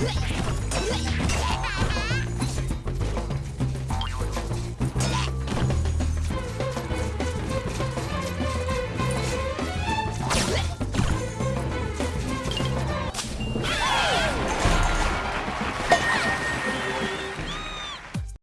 Yeah!